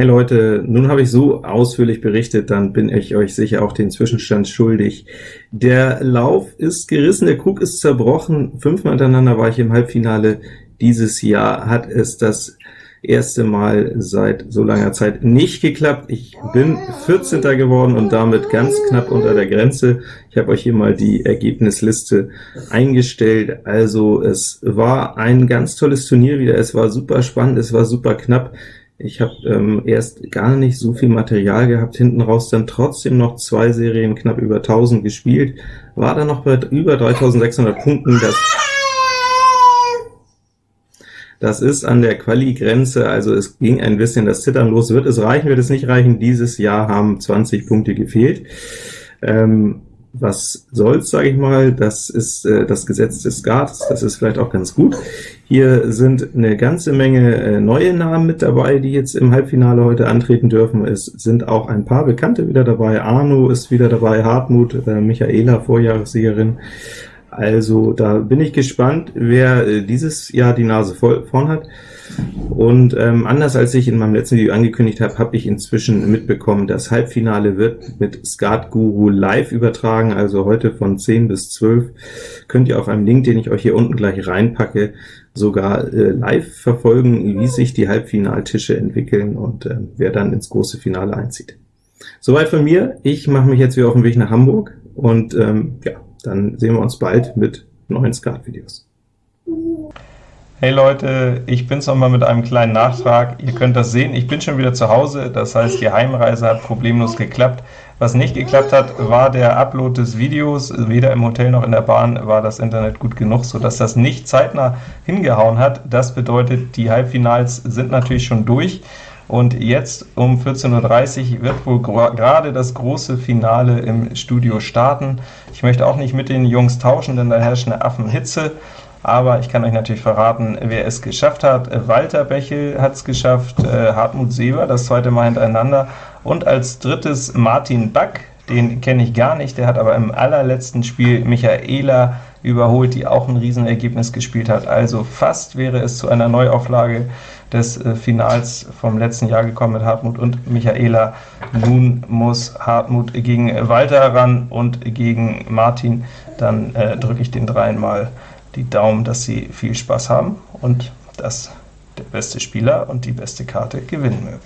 Hey Leute, nun habe ich so ausführlich berichtet, dann bin ich euch sicher auch den Zwischenstand schuldig. Der Lauf ist gerissen, der Krug ist zerbrochen, fünfmal hintereinander war ich im Halbfinale. Dieses Jahr hat es das erste Mal seit so langer Zeit nicht geklappt. Ich bin 14. geworden und damit ganz knapp unter der Grenze. Ich habe euch hier mal die Ergebnisliste eingestellt. Also es war ein ganz tolles Turnier wieder, es war super spannend, es war super knapp. Ich habe ähm, erst gar nicht so viel Material gehabt, hinten raus dann trotzdem noch zwei Serien knapp über 1000 gespielt, war dann noch bei über 3600 Punkten. Das, das ist an der Quali-Grenze, also es ging ein bisschen das Zittern los. Wird es reichen, wird es nicht reichen? Dieses Jahr haben 20 Punkte gefehlt. Ähm, was soll's, sage ich mal, das ist äh, das Gesetz des Skat, das ist vielleicht auch ganz gut. Hier sind eine ganze Menge äh, neue Namen mit dabei, die jetzt im Halbfinale heute antreten dürfen. Es sind auch ein paar Bekannte wieder dabei, Arno ist wieder dabei, Hartmut, äh, Michaela, Vorjahressiegerin. Also da bin ich gespannt, wer äh, dieses Jahr die Nase voll vorn hat. Und ähm, anders als ich in meinem letzten Video angekündigt habe, habe ich inzwischen mitbekommen, das Halbfinale wird mit Skat Guru live übertragen, also heute von 10 bis 12 könnt ihr auf einem Link, den ich euch hier unten gleich reinpacke, sogar äh, live verfolgen, wie sich die Halbfinaltische entwickeln und äh, wer dann ins große Finale einzieht. Soweit von mir, ich mache mich jetzt wieder auf den Weg nach Hamburg, und ähm, ja, dann sehen wir uns bald mit neuen Skat-Videos. Hey Leute, ich bin's nochmal mit einem kleinen Nachtrag. Ihr könnt das sehen, ich bin schon wieder zu Hause, das heißt, die Heimreise hat problemlos geklappt. Was nicht geklappt hat, war der Upload des Videos. Weder im Hotel noch in der Bahn war das Internet gut genug, sodass das nicht zeitnah hingehauen hat. Das bedeutet, die Halbfinals sind natürlich schon durch. Und jetzt um 14.30 Uhr wird wohl gerade das große Finale im Studio starten. Ich möchte auch nicht mit den Jungs tauschen, denn da herrscht eine Affenhitze aber ich kann euch natürlich verraten, wer es geschafft hat. Walter Bechel hat es geschafft, äh, Hartmut Seber das zweite Mal hintereinander, und als drittes Martin Back, den kenne ich gar nicht, der hat aber im allerletzten Spiel Michaela überholt, die auch ein Riesenergebnis gespielt hat. Also fast wäre es zu einer Neuauflage des äh, Finals vom letzten Jahr gekommen mit Hartmut und Michaela. Nun muss Hartmut gegen Walter ran und gegen Martin. Dann äh, drücke ich den dreien mal die Daumen, dass Sie viel Spaß haben und dass der beste Spieler und die beste Karte gewinnen möge.